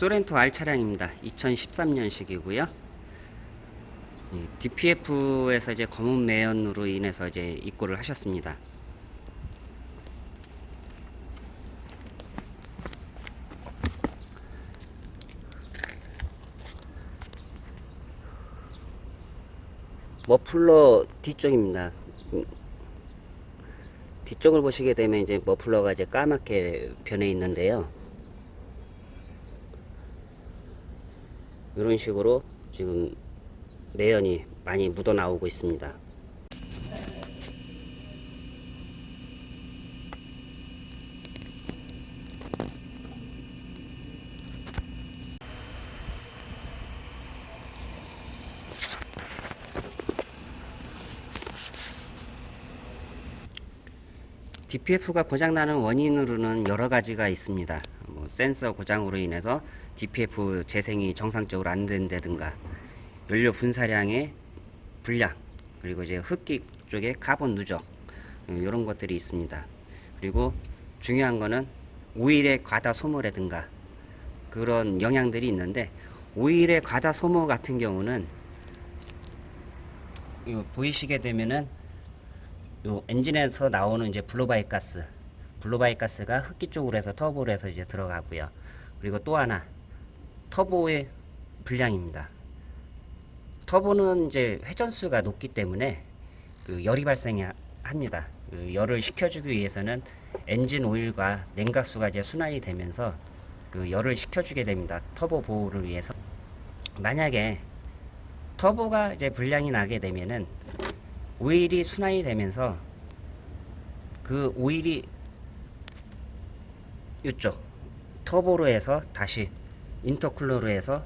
소렌토 R 차량입니다. 2013년식이고요. DPF에서 이제 검은 매연으로 인해서 이제 입고를 하셨습니다. 머플러 뒤쪽입니다. 음, 뒤쪽을 보시게 되면 이제 머플러가 이제 까맣게 변해 있는데요. 이런 식으로 지금 매연이 많이 묻어 나오고 있습니다. DPF가 고장나는 원인으로는 여러 가지가 있습니다. 뭐 센서 고장으로 인해서 DPF 재생이 정상적으로 안 된다든가 연료 분사량의 불량 그리고 이제 흡기 쪽에 카본 누적 이런 것들이 있습니다. 그리고 중요한 거는 오일의 과다 소모라든가 그런 영향들이 있는데 오일의 과다 소모 같은 경우는 보이시게 되면은 요 엔진에서 나오는 이제 blow-by 가스 블로바이 가스가 흡기 쪽으로 해서 터보로 해서 이제 들어가고요. 그리고 또 하나 터보의 불량입니다. 터보는 이제 회전수가 높기 때문에 그 열이 발생합니다. 그 열을 식혀주기 위해서는 엔진 오일과 냉각수가 이제 순환이 되면서 그 열을 식혀주게 됩니다. 터보 보호를 위해서. 만약에 터보가 이제 불량이 나게 되면은 오일이 순환이 되면서 그 오일이 이쪽 터보로 해서 다시 인터쿨러로 해서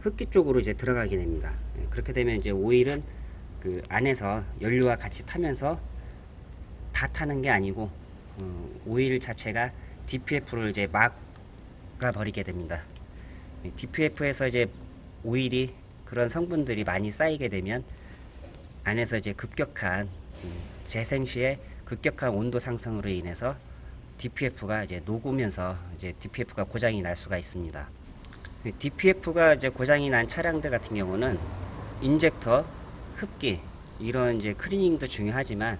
흡기 쪽으로 이제 들어가게 됩니다. 예, 그렇게 되면 이제 오일은 그 안에서 연료와 같이 타면서 다 타는 게 아니고 어, 오일 자체가 DPF를 이제 막아 버리게 됩니다. DPF에서 이제 오일이 그런 성분들이 많이 쌓이게 되면 안에서 이제 급격한 재생 시에 급격한 온도 상승으로 인해서 DPF가 이제 녹으면서 이제 DPF가 고장이 날 수가 있습니다. DPF가 이제 고장이 난 차량들 같은 경우는 인젝터, 흡기 이런 이제 클리닝도 중요하지만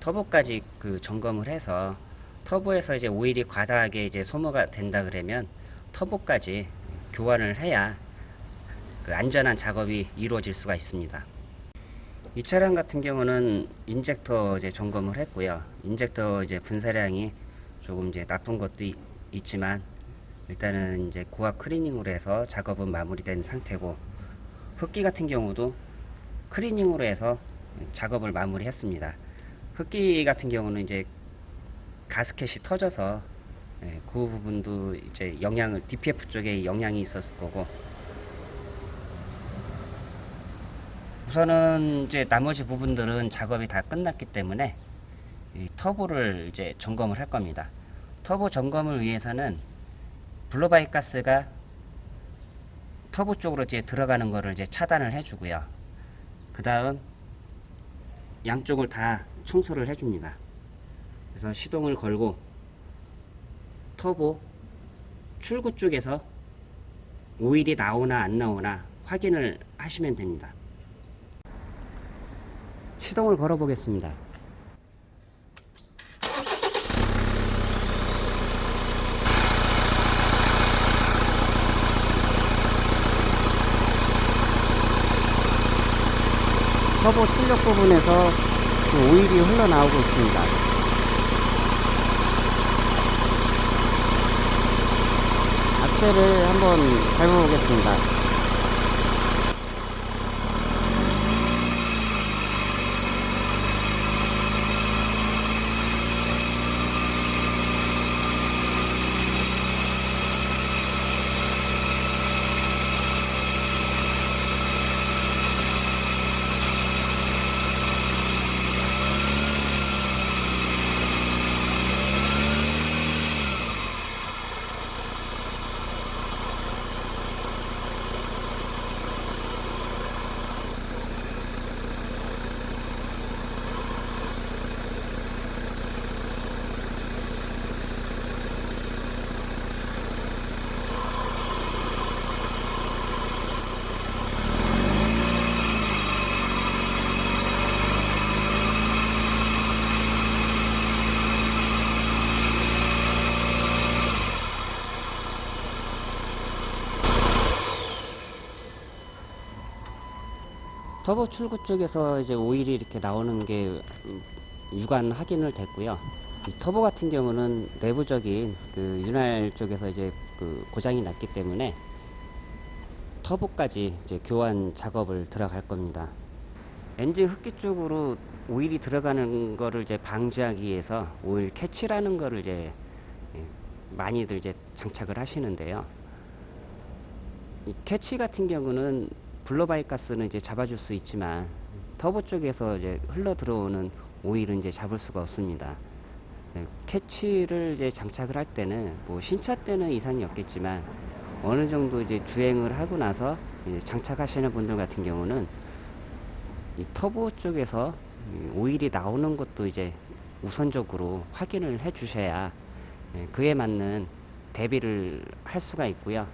터보까지 그 점검을 해서 터보에서 이제 오일이 과다하게 이제 소모가 된다 그러면 터보까지 교환을 해야 그 안전한 작업이 이루어질 수가 있습니다. 이 차량 같은 경우는 인젝터 이제 점검을 했고요. 인젝터 이제 분사량이 조금 이제 나쁜 것도 이, 있지만 일단은 이제 고압 클리닝으로 해서 작업은 마무리된 상태고 흡기 같은 경우도 클리닝으로 해서 작업을 마무리했습니다. 흡기 같은 경우는 이제 가스켓이 터져서 예, 그 부분도 이제 영향을 DPF 쪽에 영향이 있었을 거고 우선은 이제 나머지 부분들은 작업이 다 끝났기 때문에 터보를 이제 점검을 할 겁니다. 터보 점검을 위해서는 블로바이 가스가 터보 쪽으로 이제 들어가는 거를 이제 차단을 해주고요. 그 다음 양쪽을 다 청소를 해줍니다. 그래서 시동을 걸고 터보 출구 쪽에서 오일이 나오나 안 나오나 확인을 하시면 됩니다. 시동을 걸어 보겠습니다. 터보 출력 부분에서 그 오일이 흘러나오고 있습니다. 악셀을 한번 밟아보겠습니다. 터보 출구 쪽에서 이제 오일이 이렇게 나오는 게 음, 육안 확인을 됐고요. 이 터보 같은 경우는 내부적인 그 윤활 쪽에서 이제 그 고장이 났기 때문에 터보까지 이제 교환 작업을 들어갈 겁니다. 엔진 흡기 쪽으로 오일이 들어가는 거를 이제 방지하기 위해서 오일 catch라는 거를 이제 예, 많이들 이제 장착을 하시는데요. 이 catch 같은 경우는 blow-by 가스는 이제 잡아줄 수 있지만 터보 쪽에서 이제 흘러 들어오는 오일은 이제 잡을 수가 없습니다. 네, catch를 이제 장착을 할 때는 뭐 신차 때는 이상이 없겠지만 어느 정도 이제 주행을 하고 나서 장착하시는 분들 같은 경우는 이 터보 쪽에서 이 오일이 나오는 것도 이제 우선적으로 확인을 해 주셔야 예, 그에 맞는 대비를 할 수가 있고요.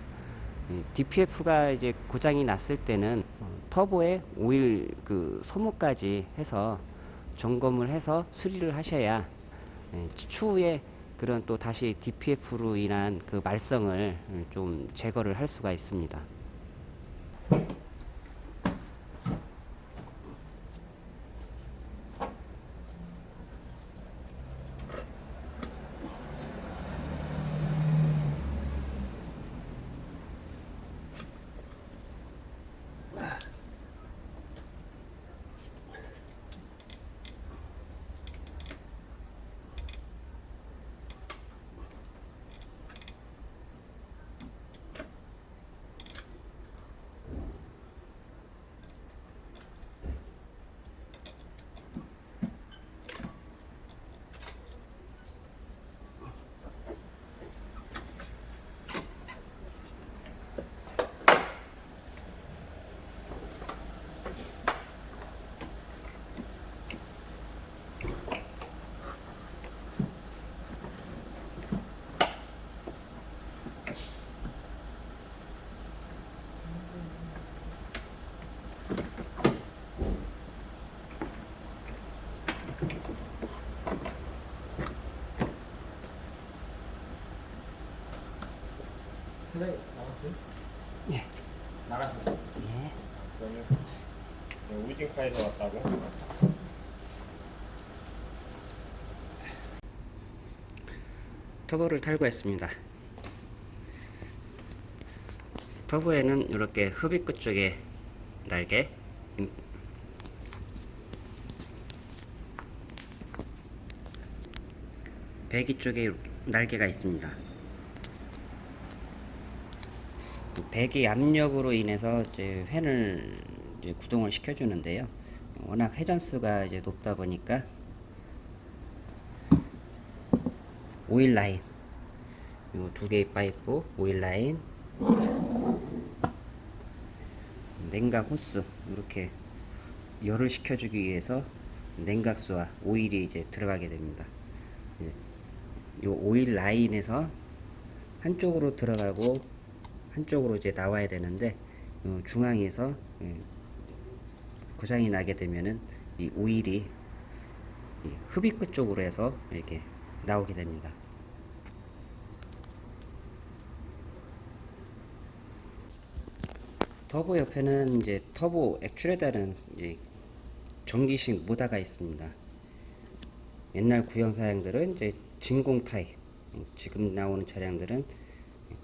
DPF가 이제 고장이 났을 때는 어, 터보에 오일 그 소모까지 해서 점검을 해서 수리를 하셔야 예, 추후에 그런 또 다시 DPF로 인한 그 말썽을 좀 제거를 할 수가 있습니다. 사장님 나갔어요? 예. 나가셨어요? 예. 그러면 네, 우진카에서 왔다고? 터보를 탈거했습니다. 터보에는 이렇게 흡입 끝 쪽에 날개, 임- 배기 쪽에 날개가 있습니다. 그 배기 압력으로 인해서 이제 팬을 구동을 시켜주는데요. 워낙 회전수가 이제 높다 보니까 오일 라인 요 두 개의 파이프 오일 라인 냉각 호스 이렇게 열을 식혀주기 위해서 냉각수와 오일이 이제 들어가게 됩니다. 예, 요 오일 라인에서 한쪽으로 들어가고 한쪽으로 이제 나와야 되는데 요 중앙에서 예, 고장이 나게 되면은 이 오일이 이 흡입 끝 쪽으로 해서 이렇게 나오게 됩니다. 터보 옆에는 이제 터보 액출에다는 이제 전기식 모다가 있습니다. 옛날 구형 사양들은 이제 진공 타입, 지금 나오는 차량들은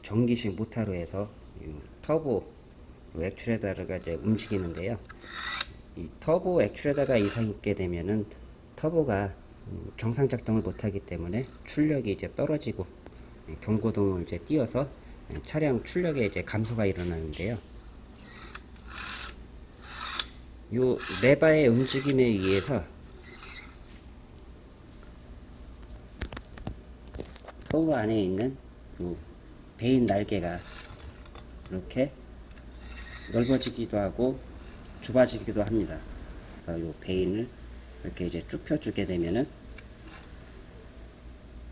전기식 모타로 해서 이 터보 액출에다가 이제 움직이는데요. 이 터보 액출에다가 이상이 있게 되면은 터보가 음, 정상 작동을 못하기 때문에 출력이 이제 떨어지고 예, 경고등을 이제 띄어서 예, 차량 출력에 이제 감소가 일어나는데요. 요 레바의 움직임에 의해서 터보 안에 있는 요 베인 날개가 이렇게 넓어지기도 하고 좁아지기도 합니다. 그래서 요 베인을 이렇게 이제 쭉 펴주게 되면은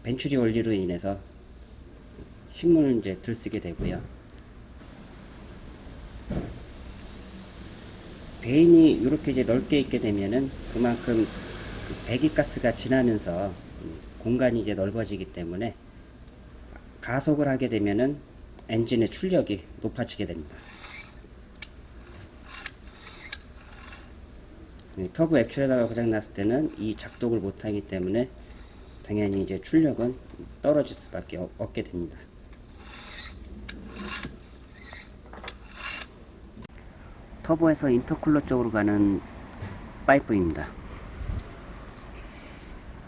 벤츄리 원리로 인해서 힘을 이제 들쓰게 되고요. 베인이 이렇게 이제 넓게 있게 되면은 그만큼 그 배기가스가 지나면서 음, 공간이 이제 넓어지기 때문에 가속을 하게 되면은 엔진의 출력이 높아지게 됩니다. 터보 액출에다가 고장 났을 때는 이 작동을 못하기 때문에 당연히 이제 출력은 떨어질 수밖에 없- 없게 됩니다. 터보에서 인터쿨러 쪽으로 가는 파이프입니다.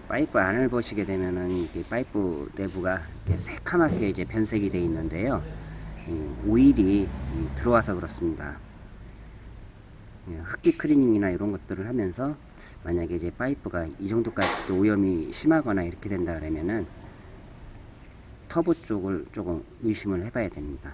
파이프 안을 보시게 되면은 이게 파이프 내부가 이렇게 새카맣게 이제 변색이 되어 있는데요. 이 오일이 이 들어와서 그렇습니다. 예, 흡기 클리닝이나 이런 것들을 하면서 만약에 이제 파이프가 이 정도까지 또 오염이 심하거나 이렇게 된다 그러면은 터보 쪽을 조금 의심을 해봐야 됩니다.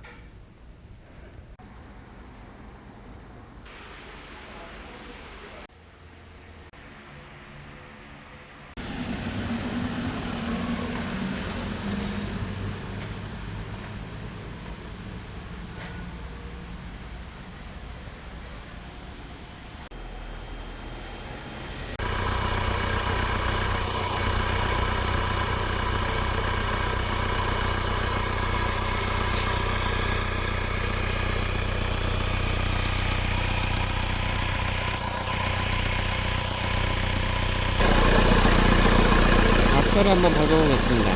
악셀을 한번 밟아보겠습니다.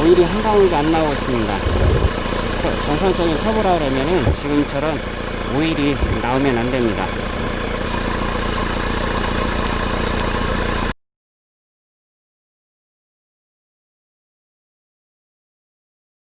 오일이 한 방울도 안 나오고 있습니다. 저- 정상적인 터보라 그러면은 지금처럼 오일이 나오면 안 됩니다.